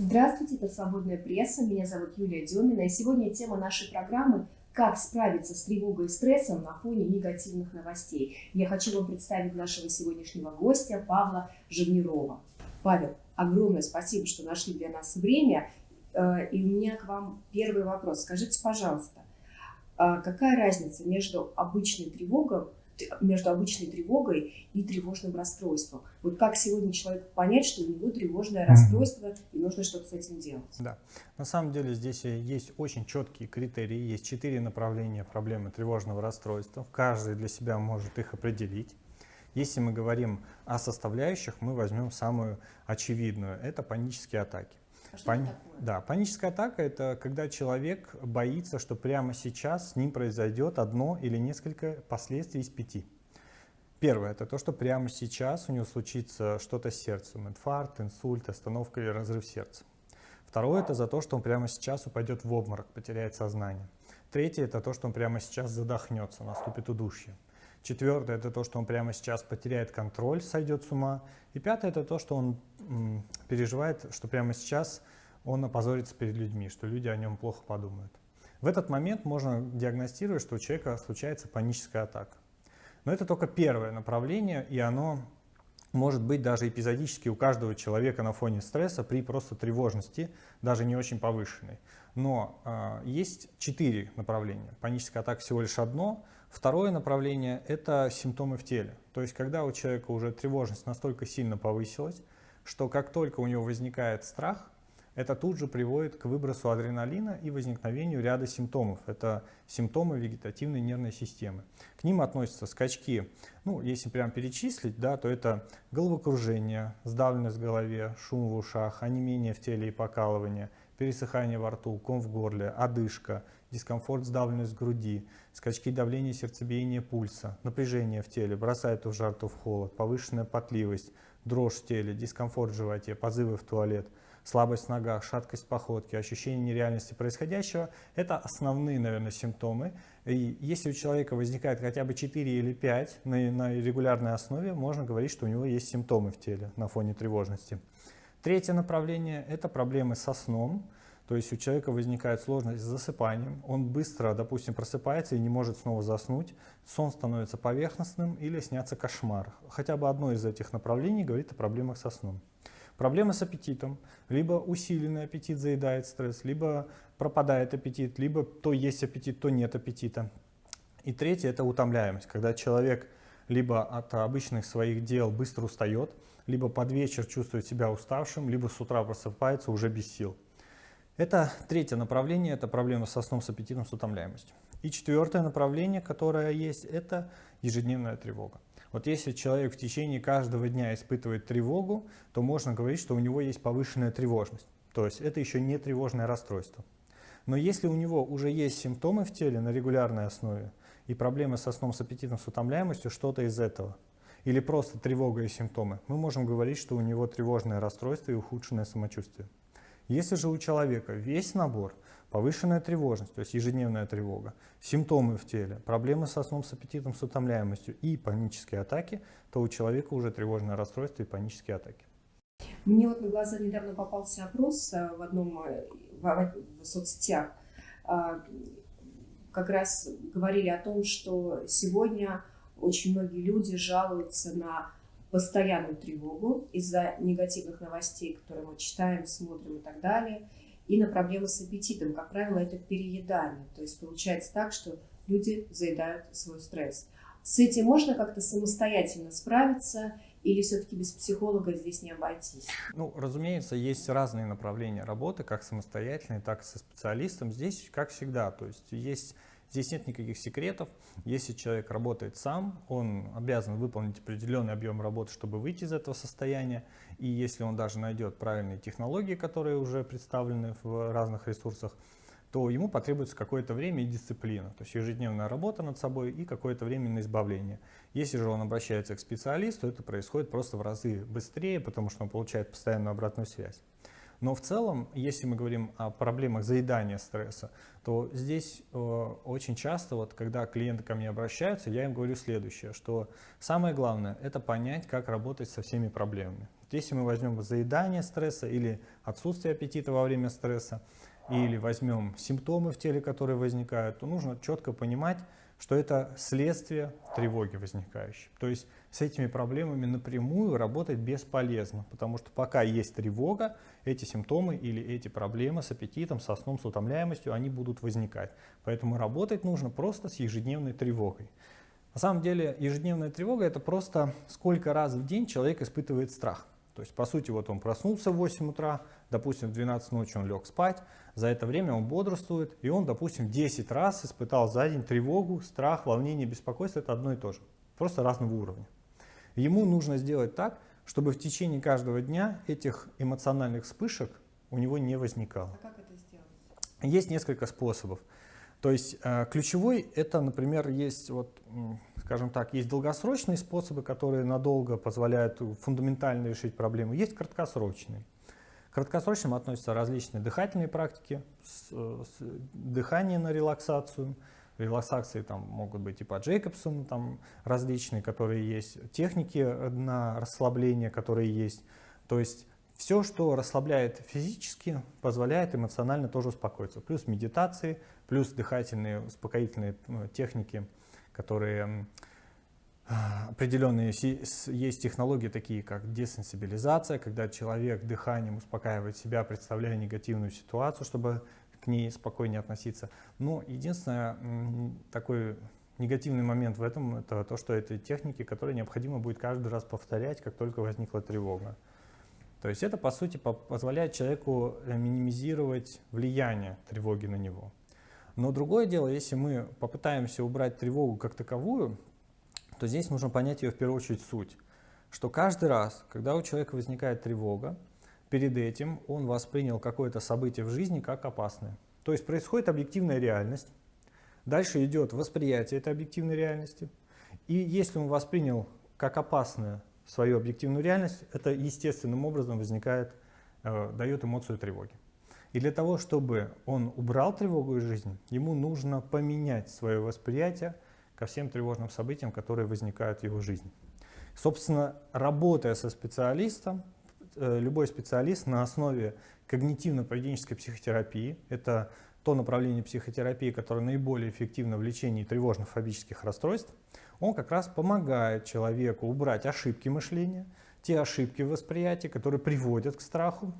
Здравствуйте, это «Свободная пресса», меня зовут Юлия Демина, и сегодня тема нашей программы «Как справиться с тревогой и стрессом на фоне негативных новостей». Я хочу вам представить нашего сегодняшнего гостя Павла Живнирова. Павел, огромное спасибо, что нашли для нас время, э, и у меня к вам первый вопрос. Скажите, пожалуйста, а какая разница между обычной тревогой между обычной тревогой и тревожным расстройством. Вот как сегодня человек понять, что у него тревожное расстройство и нужно что-то с этим делать? Да, на самом деле здесь есть очень четкие критерии, есть четыре направления проблемы тревожного расстройства. Каждый для себя может их определить. Если мы говорим о составляющих, мы возьмем самую очевидную. Это панические атаки. А что Пани... это такое? Да, паническая атака – это когда человек боится, что прямо сейчас с ним произойдет одно или несколько последствий из пяти. Первое – это то, что прямо сейчас у него случится что-то с сердцем, инфаркт, инсульт, остановка или разрыв сердца. Второе – это за то, что он прямо сейчас упадет в обморок, потеряет сознание. Третье – это то, что он прямо сейчас задохнется, наступит удушье. Четвертое – это то, что он прямо сейчас потеряет контроль, сойдет с ума. И пятое – это то, что он переживает, что прямо сейчас он опозорится перед людьми, что люди о нем плохо подумают. В этот момент можно диагностировать, что у человека случается паническая атака. Но это только первое направление, и оно может быть даже эпизодически у каждого человека на фоне стресса при просто тревожности, даже не очень повышенной. Но э, есть четыре направления. Паническая атака всего лишь одно. Второе направление – это симптомы в теле. То есть, когда у человека уже тревожность настолько сильно повысилась, что как только у него возникает страх, это тут же приводит к выбросу адреналина и возникновению ряда симптомов. Это симптомы вегетативной нервной системы. К ним относятся скачки, ну, если прям перечислить, да, то это головокружение, сдавленность в голове, шум в ушах, онемение в теле и покалывание, пересыхание во рту, ком в горле, одышка, дискомфорт, сдавленность в груди, скачки давления, сердцебиения, пульса, напряжение в теле, бросает в жар, то в холод, повышенная потливость, дрожь в теле, дискомфорт в животе, позывы в туалет, слабость в ногах, шаткость походки, ощущение нереальности происходящего – это основные, наверное, симптомы. И если у человека возникает хотя бы 4 или 5 на, на регулярной основе, можно говорить, что у него есть симптомы в теле на фоне тревожности. Третье направление – это проблемы со сном. То есть у человека возникает сложность с засыпанием, он быстро, допустим, просыпается и не может снова заснуть, сон становится поверхностным или снятся кошмар. Хотя бы одно из этих направлений говорит о проблемах со сном. Проблемы с аппетитом, либо усиленный аппетит заедает стресс, либо пропадает аппетит, либо то есть аппетит, то нет аппетита. И третье – это утомляемость, когда человек либо от обычных своих дел быстро устает, либо под вечер чувствует себя уставшим, либо с утра просыпается уже без сил. Это третье направление, это проблема со сном, с аппетитом, с утомляемостью. И четвертое направление, которое есть, это ежедневная тревога. Вот если человек в течение каждого дня испытывает тревогу, то можно говорить, что у него есть повышенная тревожность. То есть это еще не тревожное расстройство. Но если у него уже есть симптомы в теле на регулярной основе и проблемы со сном, с аппетитом, с утомляемостью, что-то из этого, или просто тревога и симптомы, мы можем говорить, что у него тревожное расстройство и ухудшенное самочувствие. Если же у человека весь набор, повышенная тревожность, то есть ежедневная тревога, симптомы в теле, проблемы со сном, с аппетитом, с утомляемостью и панические атаки, то у человека уже тревожное расстройство и панические атаки. Мне вот на глаза недавно попался опрос э, в одном э, в, в соцсетях. А, как раз говорили о том, что сегодня очень многие люди жалуются на постоянную тревогу из-за негативных новостей, которые мы читаем, смотрим и так далее, и на проблемы с аппетитом. Как правило, это переедание. То есть получается так, что люди заедают свой стресс. С этим можно как-то самостоятельно справиться или все-таки без психолога здесь не обойтись? Ну, разумеется, есть разные направления работы, как самостоятельные, так и со специалистом. Здесь, как всегда, то есть есть Здесь нет никаких секретов. Если человек работает сам, он обязан выполнить определенный объем работы, чтобы выйти из этого состояния. И если он даже найдет правильные технологии, которые уже представлены в разных ресурсах, то ему потребуется какое-то время и дисциплина, то есть ежедневная работа над собой и какое-то время на избавление. Если же он обращается к специалисту, это происходит просто в разы быстрее, потому что он получает постоянную обратную связь. Но в целом, если мы говорим о проблемах заедания стресса, то здесь э, очень часто, вот, когда клиенты ко мне обращаются, я им говорю следующее, что самое главное – это понять, как работать со всеми проблемами. Если мы возьмем заедание стресса или отсутствие аппетита во время стресса, или возьмем симптомы в теле, которые возникают, то нужно четко понимать, что это следствие тревоги возникающей. То есть с этими проблемами напрямую работать бесполезно, потому что пока есть тревога, эти симптомы или эти проблемы с аппетитом, со сном, с утомляемостью, они будут возникать. Поэтому работать нужно просто с ежедневной тревогой. На самом деле ежедневная тревога это просто сколько раз в день человек испытывает страх. То есть, по сути, вот он проснулся в 8 утра, допустим, в 12 ночи он лег спать, за это время он бодрствует, и он, допустим, 10 раз испытал за день тревогу, страх, волнение, беспокойство, это одно и то же, просто разного уровня. Ему нужно сделать так, чтобы в течение каждого дня этих эмоциональных вспышек у него не возникало. А как это сделать? Есть несколько способов. То есть э, ключевой это, например, есть вот скажем так, есть долгосрочные способы, которые надолго позволяют фундаментально решить проблему, есть краткосрочные. К краткосрочным относятся различные дыхательные практики, с, с, дыхание на релаксацию, релаксации там могут быть и по там различные, которые есть, техники на расслабление, которые есть. То есть все, что расслабляет физически, позволяет эмоционально тоже успокоиться. Плюс медитации, плюс дыхательные успокоительные ну, техники – которые определенные есть технологии такие, как десенсибилизация, когда человек дыханием успокаивает себя, представляя негативную ситуацию, чтобы ней спокойнее относиться. Но единственное, такой негативный момент в этом, это то, что это техники, которые необходимо будет каждый раз повторять, как только возникла тревога. То есть это, по сути, позволяет человеку э, минимизировать влияние тревоги на него. Но другое дело, если мы попытаемся убрать тревогу как таковую, то здесь нужно понять ее в первую очередь суть. Что каждый раз, когда у человека возникает тревога, перед этим он воспринял какое-то событие в жизни как опасное. То есть происходит объективная реальность, дальше идет восприятие этой объективной реальности. И если он воспринял как опасную свою объективную реальность, это естественным образом возникает, э, дает эмоцию тревоги. И для того, чтобы он убрал тревогу из жизни, ему нужно поменять свое восприятие ко всем тревожным событиям, которые возникают в его жизни. Собственно, работая со специалистом, любой специалист на основе когнитивно-поведенческой психотерапии, это то направление психотерапии, которое наиболее эффективно в лечении тревожных фобических расстройств, он как раз помогает человеку убрать ошибки мышления, те ошибки в восприятии, которые приводят к страху,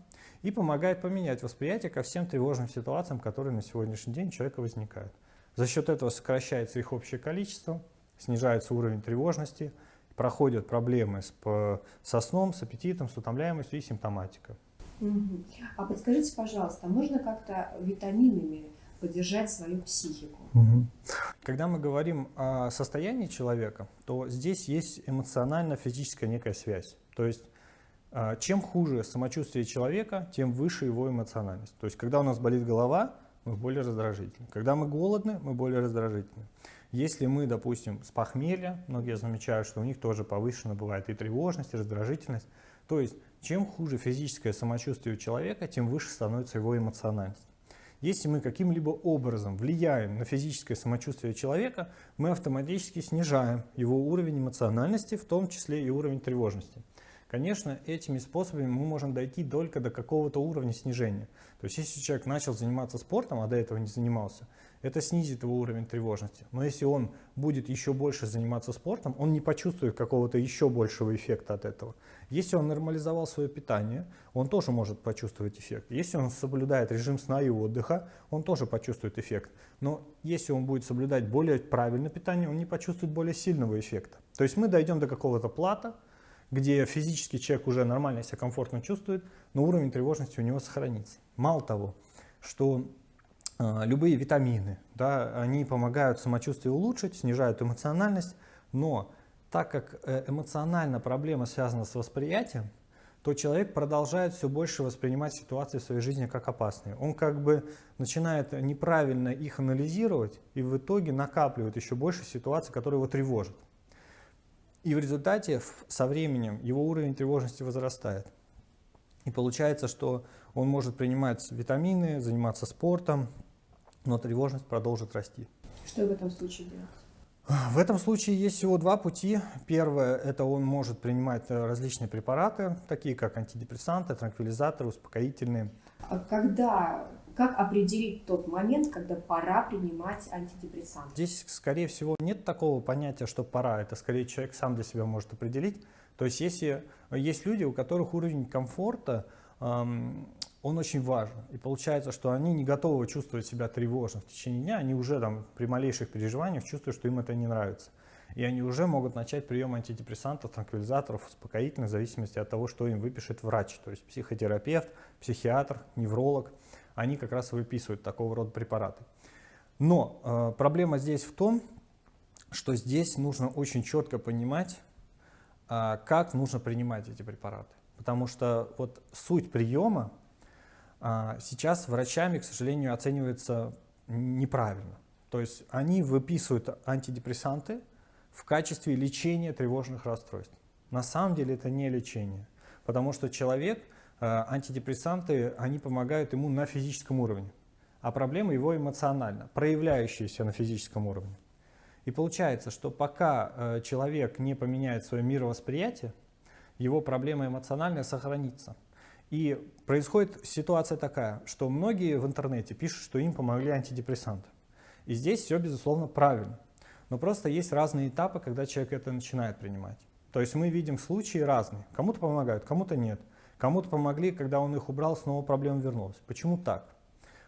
и помогает поменять восприятие ко всем тревожным ситуациям, которые на сегодняшний день у человека возникают. За счет этого сокращается их общее количество, снижается уровень тревожности, проходят проблемы с, со сном, с аппетитом, с утомляемостью и симптоматика. Угу. А подскажите, пожалуйста, можно как-то витаминами поддержать свою психику? Угу. Когда мы говорим о состоянии человека, то здесь есть эмоционально-физическая некая связь. То есть а, чем хуже самочувствие человека, тем выше его эмоциональность. То есть, когда у нас болит голова, мы более раздражительны. Когда мы голодны, мы более раздражительны. Если мы, допустим, с похмелья, многие замечают, что у них тоже повышена бывает и тревожность, и раздражительность. То есть, чем хуже физическое самочувствие у человека, тем выше становится его эмоциональность. Если мы каким-либо образом влияем на физическое самочувствие человека, мы автоматически снижаем его уровень эмоциональности, в том числе и уровень тревожности. Конечно, этими способами мы можем дойти только до какого-то уровня снижения. То есть, если человек начал заниматься спортом, а до этого не занимался, это снизит его уровень тревожности. Но если он будет еще больше заниматься спортом, он не почувствует какого-то еще большего эффекта от этого. Если он нормализовал свое питание, он тоже может почувствовать эффект. Если он соблюдает режим сна и отдыха, он тоже почувствует эффект. Но если он будет соблюдать более правильное питание, он не почувствует более сильного эффекта. То есть мы дойдем до какого-то плата, где физически человек уже нормально себя комфортно чувствует, но уровень тревожности у него сохранится. Мало того, что любые витамины, да, они помогают самочувствие улучшить, снижают эмоциональность, но так как э, эмоционально проблема связана с восприятием, то человек продолжает все больше воспринимать ситуации в своей жизни как опасные. Он как бы начинает неправильно их анализировать и в итоге накапливает еще больше ситуаций, которые его тревожат. И в результате со временем его уровень тревожности возрастает. И получается, что он может принимать витамины, заниматься спортом, но тревожность продолжит расти. Что в этом случае делать? В этом случае есть всего два пути. Первое, это он может принимать э, различные препараты, такие как антидепрессанты, транквилизаторы, успокоительные. А когда, как определить тот момент, когда пора принимать антидепрессанты? Здесь, скорее всего, нет такого понятия, что пора. Это скорее человек сам для себя может определить. То есть если есть люди, у которых уровень комфорта эм, он очень важен. И получается, что они не готовы чувствовать себя тревожно в течение дня, они уже там при малейших переживаниях чувствуют, что им это не нравится. И они уже могут начать прием антидепрессантов, транквилизаторов, успокоительных, в зависимости от того, что им выпишет врач. То есть психотерапевт, психиатр, невролог, они как раз выписывают такого рода препараты. Но э, проблема здесь в том, что здесь нужно очень четко понимать, э, как нужно принимать эти препараты. Потому что вот суть приема сейчас врачами, к сожалению, оценивается неправильно. То есть они выписывают антидепрессанты в качестве лечения тревожных расстройств. На самом деле это не лечение, потому что человек, а, антидепрессанты, они помогают ему на физическом уровне, а проблема его эмоционально, проявляющаяся на физическом уровне. И получается, что пока а, человек не поменяет свое мировосприятие, его проблема эмоциональная сохранится. И происходит ситуация такая, что многие в интернете пишут, что им помогли антидепрессанты. И здесь все, безусловно, правильно. Но просто есть разные этапы, когда человек это начинает принимать. То есть мы видим случаи разные. Кому-то помогают, кому-то нет. Кому-то помогли, когда он их убрал, снова проблема вернулась. Почему так?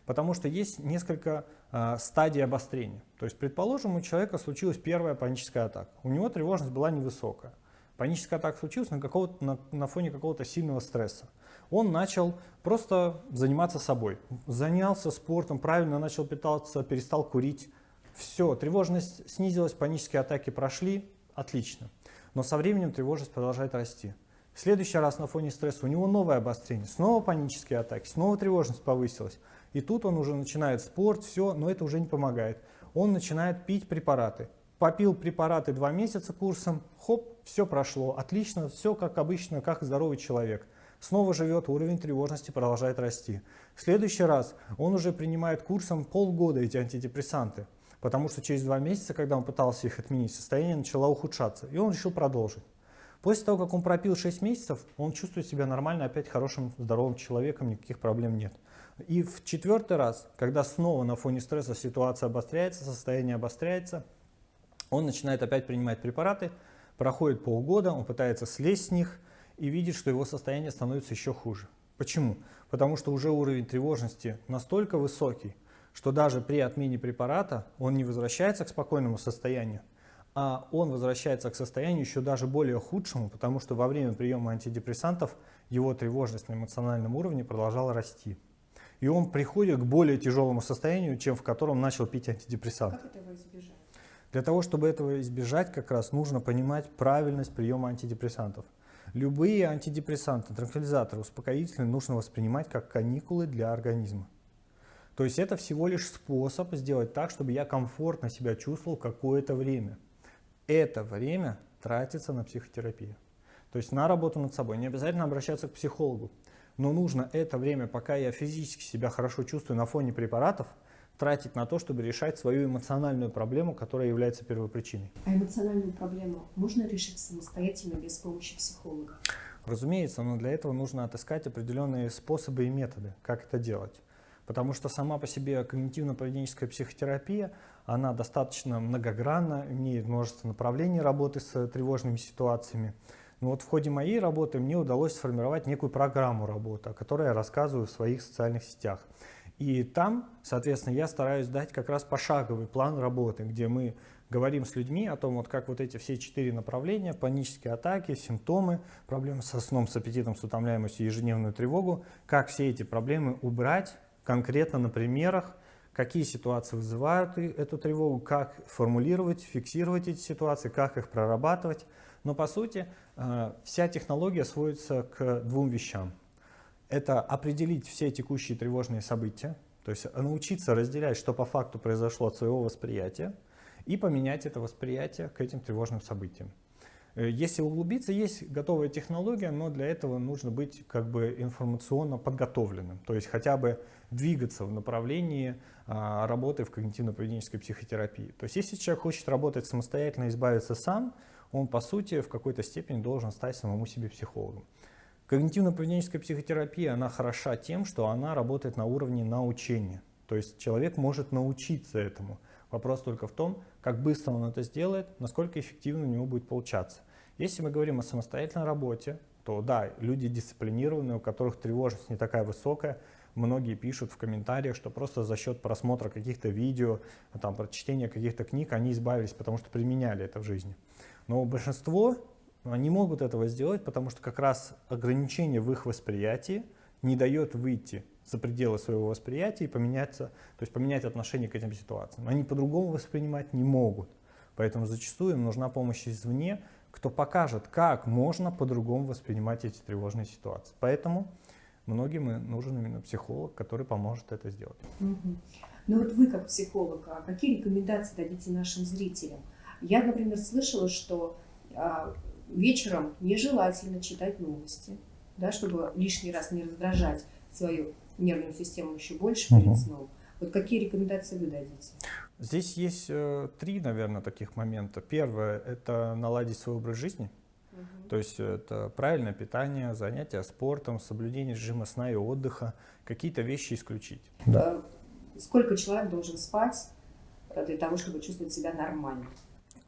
Потому что есть несколько э, стадий обострения. То есть, предположим, у человека случилась первая паническая атака. У него тревожность была невысокая. Паническая атака случилась на, на, на фоне какого-то сильного стресса он начал просто заниматься собой. Занялся спортом, правильно начал питаться, перестал курить. Все, тревожность снизилась, панические атаки прошли, отлично. Но со временем тревожность продолжает расти. В следующий раз на фоне стресса у него новое обострение, снова панические атаки, снова тревожность повысилась. И тут он уже начинает спорт, все, но это уже не помогает. Он начинает пить препараты. Попил препараты два месяца курсом, хоп, все прошло, отлично, все как обычно, как здоровый человек снова живет, уровень тревожности продолжает расти. В следующий раз он уже принимает курсом полгода эти антидепрессанты, потому что через два месяца, когда он пытался их отменить, состояние начало ухудшаться, и он решил продолжить. После того, как он пропил 6 месяцев, он чувствует себя нормально, опять хорошим, здоровым человеком, никаких проблем нет. И в четвертый раз, когда снова на фоне стресса ситуация обостряется, состояние обостряется, он начинает опять принимать препараты, проходит полгода, он пытается слезть с них, и видит, что его состояние становится еще хуже. Почему? Потому что уже уровень тревожности настолько высокий, что даже при отмене препарата он не возвращается к спокойному состоянию, а он возвращается к состоянию еще даже более худшему, потому что во время приема антидепрессантов его тревожность на эмоциональном уровне продолжала расти. И он приходит к более тяжелому состоянию, чем в котором начал пить антидепрессанты. Как этого избежать? Для того, чтобы этого избежать, как раз нужно понимать правильность приема антидепрессантов. Любые антидепрессанты, транквилизаторы, успокоительные нужно воспринимать как каникулы для организма. То есть это всего лишь способ сделать так, чтобы я комфортно себя чувствовал какое-то время. Это время тратится на психотерапию. То есть на работу над собой. Не обязательно обращаться к психологу. Но нужно это время, пока я физически себя хорошо чувствую на фоне препаратов, тратить на то, чтобы решать свою эмоциональную проблему, которая является первопричиной. А эмоциональную проблему можно решить самостоятельно без помощи психолога? Разумеется, но для этого нужно отыскать определенные способы и методы, как это делать. Потому что сама по себе когнитивно-поведенческая психотерапия, она достаточно многогранна, имеет множество направлений работы с тревожными ситуациями. Но вот в ходе моей работы мне удалось сформировать некую программу работы, о которой я рассказываю в своих социальных сетях. И там, соответственно, я стараюсь дать как раз пошаговый план работы, где мы говорим с людьми о том, вот как вот эти все четыре направления, панические атаки, симптомы, проблемы со сном, с аппетитом, с утомляемостью, ежедневную тревогу, как все эти проблемы убрать конкретно на примерах, какие ситуации вызывают эту тревогу, как формулировать, фиксировать эти ситуации, как их прорабатывать. Но по сути э, вся технология сводится к двум вещам это определить все текущие тревожные события, то есть научиться разделять, что по факту произошло от своего восприятия, и поменять это восприятие к этим тревожным событиям. Э, если углубиться, есть готовая технология, но для этого нужно быть как бы информационно подготовленным. То есть хотя бы двигаться в направлении а, работы в когнитивно-поведенческой психотерапии. То есть если человек хочет работать самостоятельно, избавиться сам, он по сути в какой-то степени должен стать самому себе психологом. Когнитивно-поведенческая психотерапия, она хороша тем, что она работает на уровне научения. То есть человек может научиться этому. Вопрос только в том, как быстро он это сделает, насколько эффективно у него будет получаться. Если мы говорим о самостоятельной работе, то да, люди дисциплинированные, у которых тревожность не такая высокая, многие пишут в комментариях, что просто за счет просмотра каких-то видео, там, прочтения каких-то книг они избавились, потому что применяли это в жизни. Но большинство не могут этого сделать, потому что как раз ограничение в их восприятии не дает выйти за пределы своего восприятия и поменяться, то есть поменять отношение к этим ситуациям. Они по-другому воспринимать не могут. Поэтому зачастую им нужна помощь извне, кто покажет, как можно по-другому воспринимать эти тревожные ситуации. Поэтому многим нужен именно психолог, который поможет это сделать. Угу. Ну вот вы как психолог, а какие рекомендации дадите нашим зрителям? Я, например, слышала, что а, вечером нежелательно читать новости, да, чтобы лишний раз не раздражать свою нервную систему еще больше перед сном. Вот какие рекомендации вы дадите? Здесь есть э, три, наверное, таких момента. Первое – это наладить свой образ жизни. Угу. То есть это правильное питание, занятия спортом, соблюдение режима сна и отдыха, какие-то вещи исключить. Да. Сколько человек должен спать для того, чтобы чувствовать себя нормально?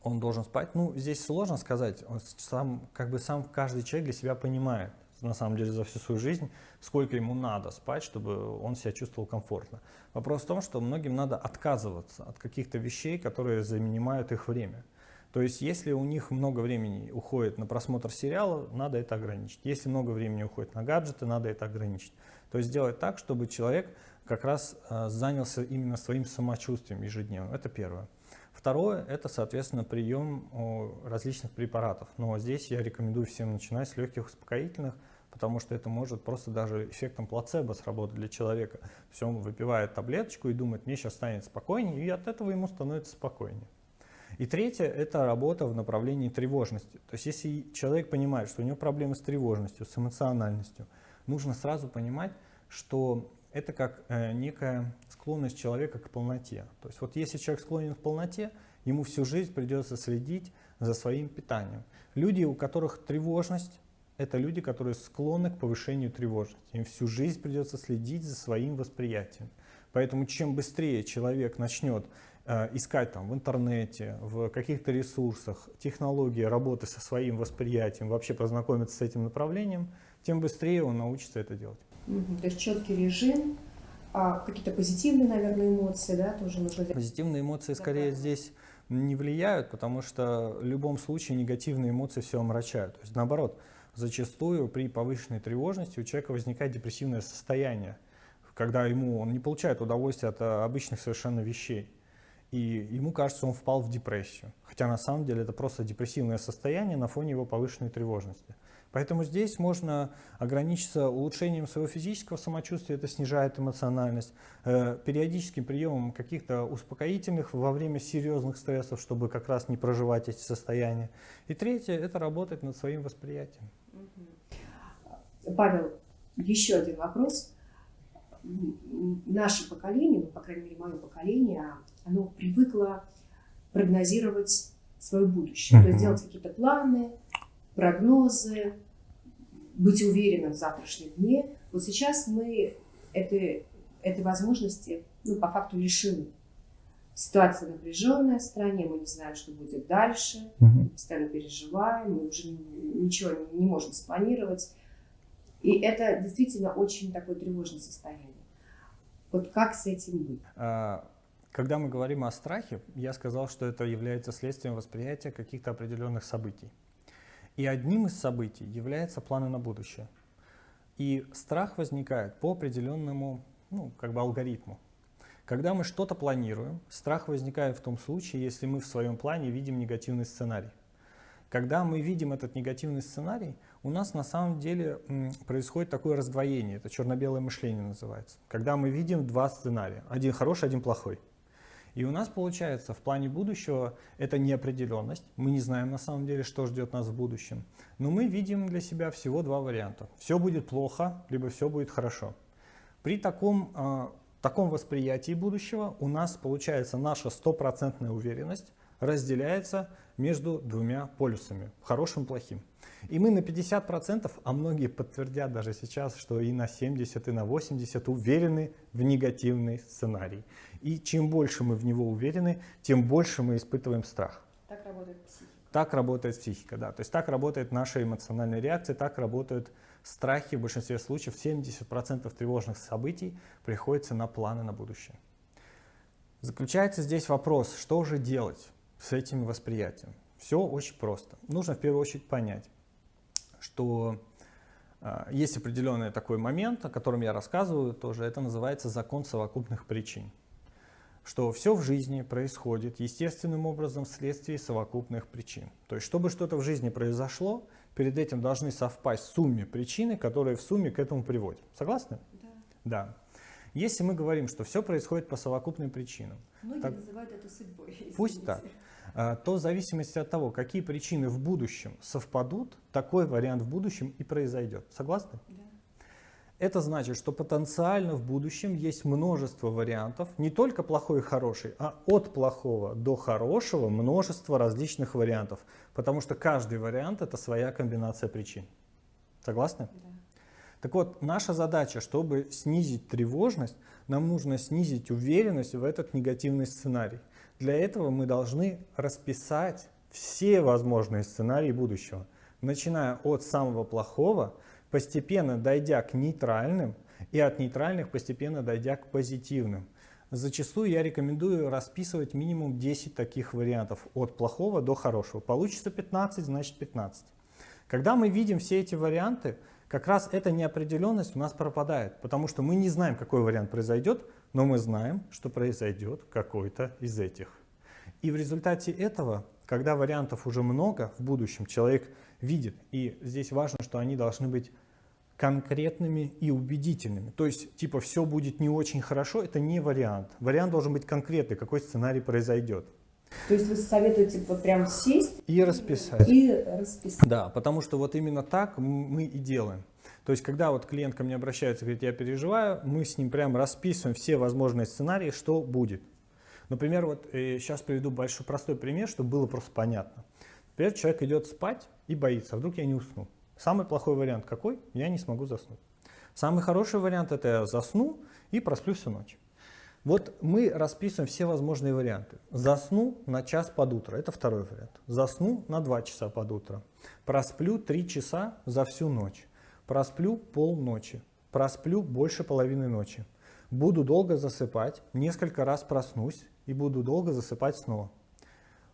Он должен спать. Ну, здесь сложно сказать. Он сам, как бы сам каждый человек для себя понимает на самом деле за всю свою жизнь, сколько ему надо спать, чтобы он себя чувствовал комфортно. Вопрос в том, что многим надо отказываться от каких-то вещей, которые занимают их время. То есть, если у них много времени уходит на просмотр сериала, надо это ограничить. Если много времени уходит на гаджеты, надо это ограничить. То есть, сделать так, чтобы человек как раз э, занялся именно своим самочувствием ежедневно. Это первое. Второе – это, соответственно, прием различных препаратов. Но здесь я рекомендую всем начинать с легких успокоительных, потому что это может просто даже эффектом плацебо сработать для человека. Есть он выпивает таблеточку и думает, мне сейчас станет спокойнее, и от этого ему становится спокойнее. И третье – это работа в направлении тревожности. То есть если человек понимает, что у него проблемы с тревожностью, с эмоциональностью, нужно сразу понимать, что это как э, некая склонность человека к полноте. То есть вот если человек склонен к полноте, ему всю жизнь придется следить за своим питанием. Люди, у которых тревожность, это люди, которые склонны к повышению тревожности. Им всю жизнь придется следить за своим восприятием. Поэтому чем быстрее человек начнет э, искать там в интернете, в каких-то ресурсах технологии работы со своим восприятием, вообще познакомиться с этим направлением, тем быстрее он научится это делать. Угу. То есть четкий режим, а какие-то позитивные, наверное, эмоции, да, тоже нужно Позитивные эмоции скорее здесь не влияют, потому что в любом случае негативные эмоции все омрачают. То есть наоборот, зачастую при повышенной тревожности у человека возникает депрессивное состояние, когда ему он не получает удовольствия от э, обычных совершенно вещей. И ему кажется, он впал в депрессию. Хотя на самом деле это просто депрессивное состояние на фоне его повышенной тревожности. Поэтому здесь можно ограничиться улучшением своего физического самочувствия, это снижает эмоциональность, э, периодическим приемом каких-то успокоительных во время серьезных стрессов, чтобы как раз не проживать эти состояния. И третье – это работать над своим восприятием. Павел, еще один вопрос. Наше поколение, ну, по крайней мере, мое поколение, оно привыкло прогнозировать свое будущее, mm -hmm. то есть делать какие-то планы, прогнозы, быть уверенным в завтрашнем дне. Вот сейчас мы этой, этой возможности ну, по факту лишены. Ситуация напряженная в стране, мы не знаем, что будет дальше, угу. постоянно переживаем, мы уже ничего не, не можем спланировать. И это действительно очень такое тревожное состояние. Вот как с этим быть? А, когда мы говорим о страхе, я сказал, что это является следствием восприятия каких-то определенных событий. И одним из событий является планы на будущее. И страх возникает по определенному ну, как бы алгоритму. Когда мы что-то планируем, страх возникает в том случае, если мы в своем плане видим негативный сценарий. Когда мы видим этот негативный сценарий, у нас на самом деле происходит такое раздвоение, это черно-белое мышление называется. Когда мы видим два сценария, один хороший, один плохой. И у нас получается в плане будущего это неопределенность. Мы не знаем на самом деле, что ждет нас в будущем. Но мы видим для себя всего два варианта. Все будет плохо, либо все будет хорошо. При таком, э, таком восприятии будущего у нас получается наша стопроцентная уверенность разделяется между двумя полюсами, хорошим и плохим. И мы на 50%, а многие подтвердят даже сейчас, что и на 70, и на 80 уверены в негативный сценарий. И чем больше мы в него уверены, тем больше мы испытываем страх. Так работает психика. Так работает психика, да. То есть так работает наша эмоциональная реакция, так работают страхи в большинстве случаев. 70% тревожных событий приходится на планы на будущее. Заключается здесь вопрос, что же делать с этим восприятием? Все очень просто. Нужно в первую очередь понять, что э, есть определенный такой момент, о котором я рассказываю тоже, это называется закон совокупных причин. Что все в жизни происходит естественным образом вследствие совокупных причин. То есть, чтобы что-то в жизни произошло, перед этим должны совпасть сумме причины, которые в сумме к этому приводят. Согласны? Да. Да. Если мы говорим, что все происходит по совокупным причинам. Многие так, называют это судьбой. Извините. Пусть так. А, то в зависимости от того, какие причины в будущем совпадут, такой вариант в будущем и произойдет. Согласны? Да. Это значит, что потенциально в будущем есть множество вариантов, не только плохой и хороший, а от плохого до хорошего множество различных вариантов, потому что каждый вариант это своя комбинация причин. Согласны? Да. Так вот, наша задача, чтобы снизить тревожность, нам нужно снизить уверенность в этот негативный сценарий. Для этого мы должны расписать все возможные сценарии будущего, начиная от самого плохого, постепенно дойдя к нейтральным, и от нейтральных постепенно дойдя к позитивным. Зачастую я рекомендую расписывать минимум 10 таких вариантов, от плохого до хорошего. Получится 15, значит 15. Когда мы видим все эти варианты, как раз эта неопределенность у нас пропадает, потому что мы не знаем, какой вариант произойдет, но мы знаем, что произойдет какой-то из этих. И в результате этого, когда вариантов уже много в будущем, человек видит, и здесь важно, что они должны быть конкретными и убедительными. То есть, типа, все будет не очень хорошо, это не вариант. Вариант должен быть конкретный, какой сценарий произойдет. То есть вы советуете вот прям сесть и расписать. И расписать. Да, потому что вот именно так мы и делаем. То есть, когда вот клиент ко мне обращается, говорит, я переживаю, мы с ним прям расписываем все возможные сценарии, что будет. Например, вот э, сейчас приведу большой простой пример, чтобы было просто понятно. Например, человек идет спать и боится, а вдруг я не усну. Самый плохой вариант какой? Я не смогу заснуть. Самый хороший вариант это я засну и просплю всю ночь. Вот мы расписываем все возможные варианты. Засну на час под утро, это второй вариант. Засну на 2 часа под утро. Просплю 3 часа за всю ночь. Просплю полночи, просплю больше половины ночи. Буду долго засыпать, несколько раз проснусь и буду долго засыпать снова.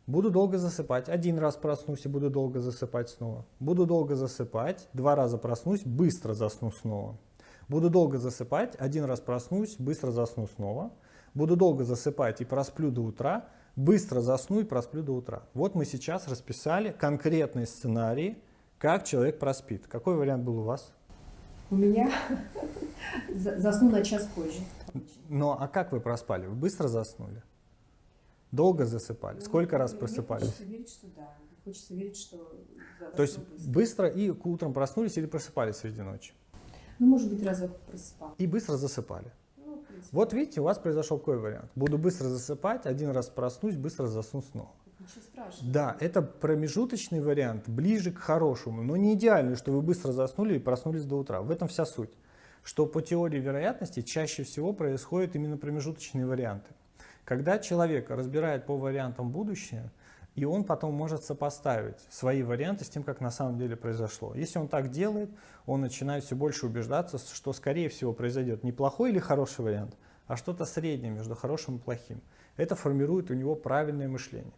Буду долго засыпать, один раз проснусь и буду долго засыпать снова. Буду долго засыпать, два раза проснусь, быстро засну снова. Буду долго засыпать, один раз проснусь, быстро засну снова. Буду долго засыпать и просплю до утра, быстро засну и просплю до утра. Вот мы сейчас расписали конкретный сценарий, как человек проспит? Какой вариант был у вас? У меня засну на час позже. Ну, а как вы проспали? Вы быстро заснули? Долго засыпали? Ну, Сколько раз просыпались? Хочется верить, что да. Хочется верить, что... То есть быстро. быстро и утром проснулись или просыпались среди ночи? Ну, может быть, разок просыпал. И быстро засыпали? Ну, вот видите, у вас произошел какой вариант. Буду быстро засыпать, один раз проснусь, быстро засну снова. Ничего страшного. Да, это промежуточный вариант, ближе к хорошему, но не идеальный, что вы быстро заснули и проснулись до утра. В этом вся суть. Что по теории вероятности чаще всего происходят именно промежуточные варианты. Когда человек разбирает по вариантам будущее, и он потом может сопоставить свои варианты с тем, как на самом деле произошло. Если он так делает, он начинает все больше убеждаться, что скорее всего произойдет не плохой или хороший вариант, а что-то среднее между хорошим и плохим. Это формирует у него правильное мышление.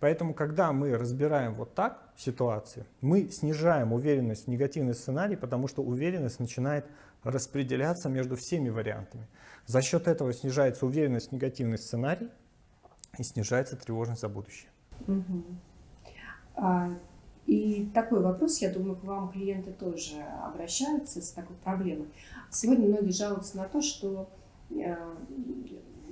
Поэтому, когда мы разбираем вот так ситуации, мы снижаем уверенность в негативный сценарий, потому что уверенность начинает распределяться между всеми вариантами. За счет этого снижается уверенность в негативный сценарий и снижается тревожность за будущее. Угу. А, и такой вопрос, я думаю, к вам клиенты тоже обращаются с такой проблемой. Сегодня многие жалуются на то, что э,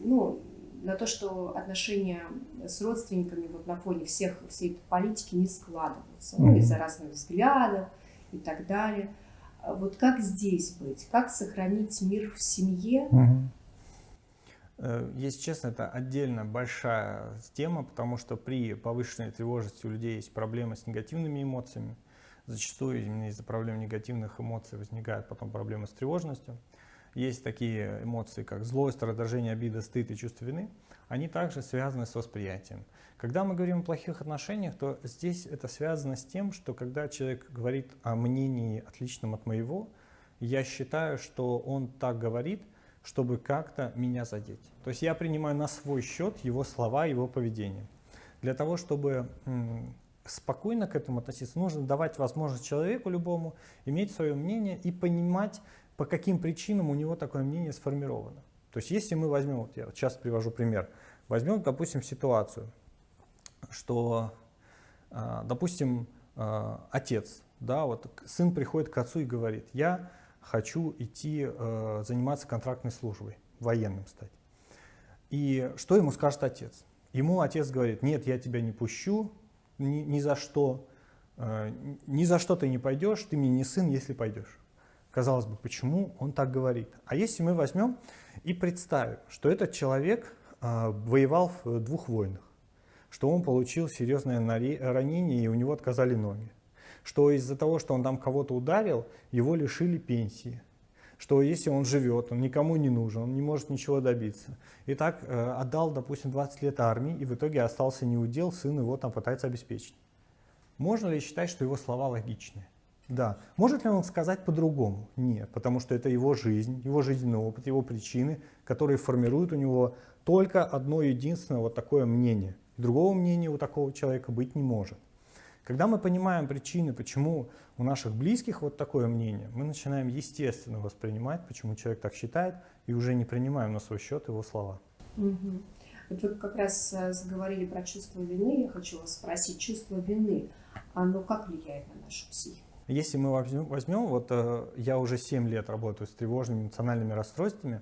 ну, на то, что отношения с родственниками вот на фоне всех всей этой политики не складываются, ну, из-за разных взглядов и так далее. А вот как здесь быть? Как сохранить мир в семье? Mm-hmm. Если честно, это отдельно большая тема, потому что при повышенной тревожности у людей есть проблемы с негативными эмоциями. Зачастую именно из-за проблем негативных эмоций возникают потом проблемы с тревожностью. Есть такие эмоции, как злость, раздражение, обида, стыд и чувство вины. Они также связаны с восприятием. Когда мы говорим о плохих отношениях, то здесь это связано с тем, что когда человек говорит о мнении, отличном от моего, я считаю, что он так говорит, чтобы как-то меня задеть. То есть я принимаю на свой счет его слова, его поведение. Для того, чтобы спокойно к этому относиться, нужно давать возможность человеку любому иметь свое мнение и понимать, по каким причинам у него такое мнение сформировано. То есть если мы возьмем, вот я часто привожу пример, возьмем, допустим, ситуацию, что, а, допустим, а, отец, да, вот сын приходит к отцу и говорит, я хочу идти а, заниматься контрактной службой, военным стать. И что ему скажет отец? Ему отец говорит, нет, я тебя не пущу, ни, ни за что, ни за что ты не пойдешь, ты мне не сын, если пойдешь. Казалось бы, почему он так говорит? А если мы возьмем и представим, что этот человек э, воевал в двух войнах, что он получил серьезное ранение и у него отказали ноги, что из-за того, что он там кого-то ударил, его лишили пенсии, что если он живет, он никому не нужен, он не может ничего добиться. И так э, отдал, допустим, 20 лет армии, и в итоге остался неудел, сын его там пытается обеспечить. Можно ли считать, что его слова логичные? Да. Может ли он сказать по-другому? Нет, потому что это его жизнь, его жизненный опыт, его причины, которые формируют у него только одно единственное вот такое мнение. Другого мнения у такого человека быть не может. Когда мы понимаем причины, почему у наших близких вот такое мнение, мы начинаем естественно воспринимать, почему человек так считает, и уже не принимаем на свой счет его слова. Угу. Вот вы как раз э, заговорили про чувство вины. Я хочу вас спросить, чувство вины, оно как влияет на нашу психику? Если мы возьмем, возьмем вот э, я уже 7 лет работаю с тревожными эмоциональными расстройствами,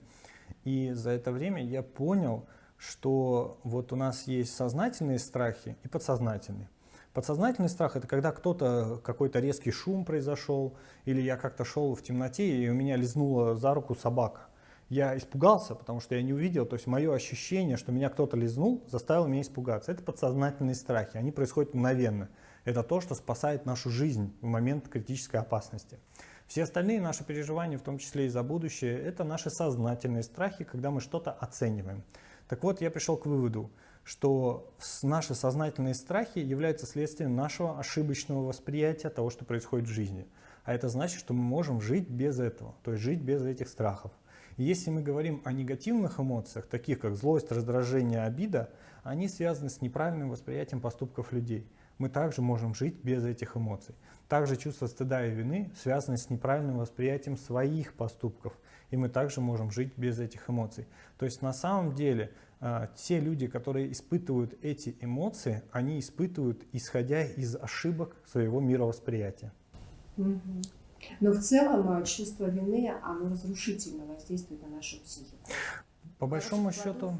и за это время я понял, что вот у нас есть сознательные страхи и подсознательные. Подсознательный страх – это когда кто-то, какой-то резкий шум произошел, или я как-то шел в темноте, и у меня лизнула за руку собака. Я испугался, потому что я не увидел, то есть мое ощущение, что меня кто-то лизнул, заставило меня испугаться. Это подсознательные страхи, они происходят мгновенно это то, что спасает нашу жизнь в момент критической опасности. Все остальные наши переживания, в том числе и за будущее, это наши сознательные страхи, когда мы что-то оцениваем. Так вот, я пришел к выводу, что наши сознательные страхи являются следствием нашего ошибочного восприятия того, что происходит в жизни. А это значит, что мы можем жить без этого, то есть жить без этих страхов. И если мы говорим о негативных эмоциях, таких как злость, раздражение, обида, они связаны с неправильным восприятием поступков людей мы также можем жить без этих эмоций. Также чувство стыда и вины связаны с неправильным восприятием своих поступков, и мы также можем жить без этих эмоций. То есть на самом деле э, те люди, которые испытывают эти эмоции, они испытывают, исходя из ошибок своего мировосприятия. Но в целом чувство вины, оно разрушительно воздействует на нашу психику. По большому счету,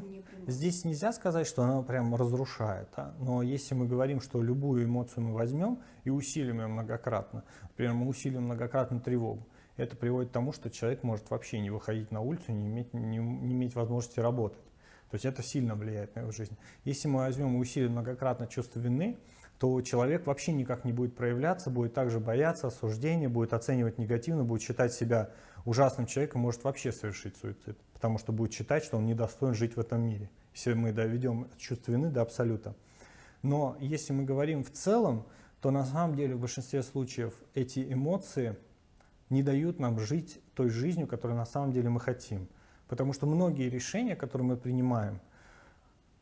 здесь нельзя сказать, что она прям разрушает. А? Но если мы говорим, что любую эмоцию мы возьмем и усилим ее многократно, например, мы усилим многократно тревогу, это приводит к тому, что человек может вообще не выходить на улицу, не иметь, не, не иметь возможности работать. То есть это сильно влияет на его жизнь. Если мы возьмем и усилим многократно чувство вины, то человек вообще никак не будет проявляться, будет также бояться осуждения, будет оценивать негативно, будет считать себя ужасным человеком, может вообще совершить суицид потому что будет считать, что он недостоин жить в этом мире, если мы доведем чувство вины до абсолюта. Но если мы говорим в целом, то на самом деле в большинстве случаев эти эмоции не дают нам жить той жизнью, которую на самом деле мы хотим. Потому что многие решения, которые мы принимаем,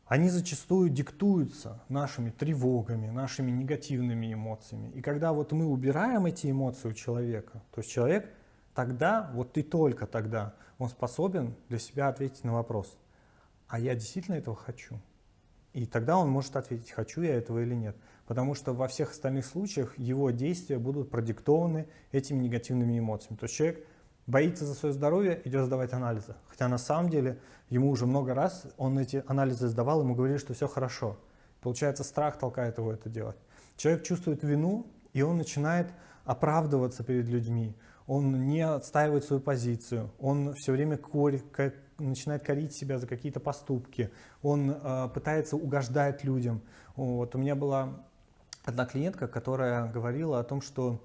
они зачастую диктуются нашими тревогами, нашими негативными эмоциями. И когда вот мы убираем эти эмоции у человека, то есть человек тогда, вот и только тогда, он способен для себя ответить на вопрос, а я действительно этого хочу? И тогда он может ответить, хочу я этого или нет. Потому что во всех остальных случаях его действия будут продиктованы этими негативными эмоциями. То есть человек боится за свое здоровье, идет сдавать анализы. Хотя на самом деле ему уже много раз он эти анализы сдавал, ему говорили, что все хорошо. Получается, страх толкает его это делать. Человек чувствует вину, и он начинает оправдываться перед людьми. Он не отстаивает свою позицию, он все время корь, начинает корить себя за какие-то поступки, он э, пытается угождать людям. Вот у меня была одна клиентка, которая говорила о том, что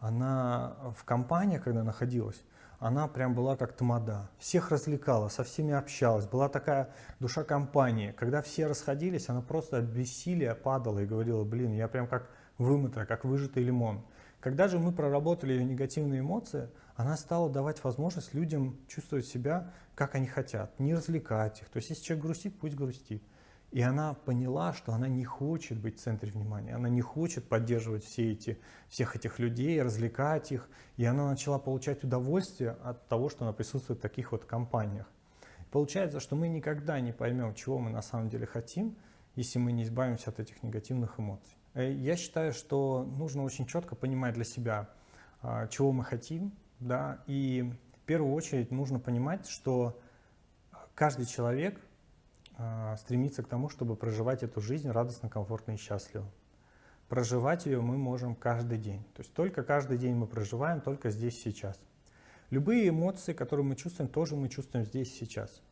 она в компании, когда находилась, она прям была как тамада. Всех развлекала, со всеми общалась. Была такая душа компании. Когда все расходились, она просто от бессилия падала и говорила, блин, я прям как вымытая, как выжатый лимон. Когда же мы проработали ее негативные эмоции, она стала давать возможность людям чувствовать себя, как они хотят, не развлекать их. То есть если человек грустит, пусть грустит. И она поняла, что она не хочет быть в центре внимания, она не хочет поддерживать все эти, всех этих людей, развлекать их. И она начала получать удовольствие от того, что она присутствует в таких вот компаниях. Получается, что мы никогда не поймем, чего мы на самом деле хотим, если мы не избавимся от этих негативных эмоций. Э, я считаю, что нужно очень четко понимать для себя, а, чего мы хотим, да, и в первую очередь нужно понимать, что каждый человек а, стремится к тому, чтобы проживать эту жизнь радостно, комфортно и счастливо. Проживать ее мы можем каждый день. То есть только каждый день мы проживаем, только здесь сейчас. Любые эмоции, которые мы чувствуем, тоже мы чувствуем здесь сейчас.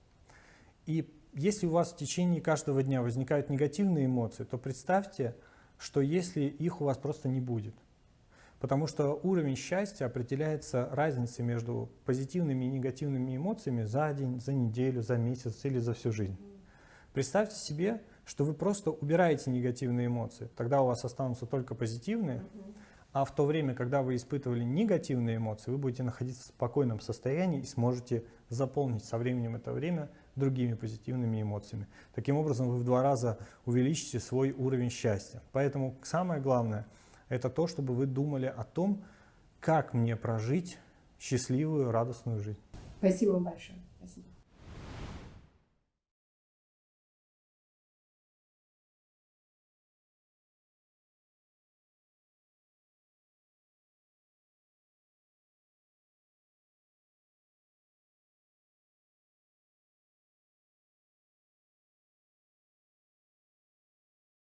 И если у вас в течение каждого дня возникают негативные эмоции, то представьте, что если их у вас просто не будет. Потому что уровень счастья определяется разницей между позитивными и негативными эмоциями за день, за неделю, за месяц или за всю жизнь. Представьте себе, что вы просто убираете негативные эмоции, тогда у вас останутся только позитивные, а в то время, когда вы испытывали негативные эмоции, вы будете находиться в спокойном состоянии и сможете заполнить со временем это время другими позитивными эмоциями. Таким образом, вы в два раза увеличите свой уровень счастья. Поэтому самое главное – это то, чтобы вы думали о том, как мне прожить счастливую, радостную жизнь. Спасибо большое.